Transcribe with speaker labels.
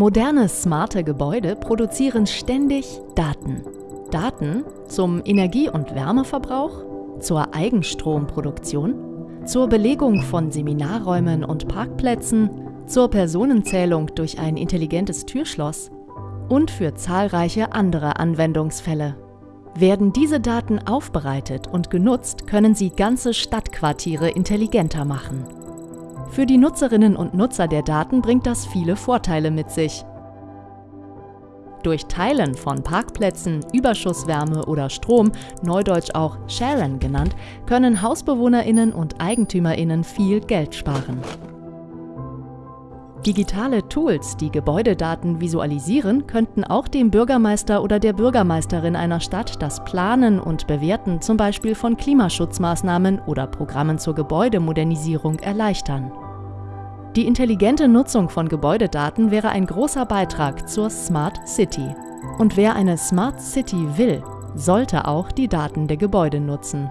Speaker 1: Moderne, smarte Gebäude produzieren ständig Daten. Daten zum Energie- und Wärmeverbrauch, zur Eigenstromproduktion, zur Belegung von Seminarräumen und Parkplätzen, zur Personenzählung durch ein intelligentes Türschloss und für zahlreiche andere Anwendungsfälle. Werden diese Daten aufbereitet und genutzt, können sie ganze Stadtquartiere intelligenter machen. Für die Nutzerinnen und Nutzer der Daten bringt das viele Vorteile mit sich. Durch Teilen von Parkplätzen, Überschusswärme oder Strom, neudeutsch auch Sharen genannt, können Hausbewohnerinnen und Eigentümerinnen viel Geld sparen. Digitale Tools, die Gebäudedaten visualisieren, könnten auch dem Bürgermeister oder der Bürgermeisterin einer Stadt das Planen und Bewerten zum Beispiel von Klimaschutzmaßnahmen oder Programmen zur Gebäudemodernisierung erleichtern. Die intelligente Nutzung von Gebäudedaten wäre ein großer Beitrag zur Smart City. Und wer eine Smart City will, sollte auch die Daten der Gebäude nutzen.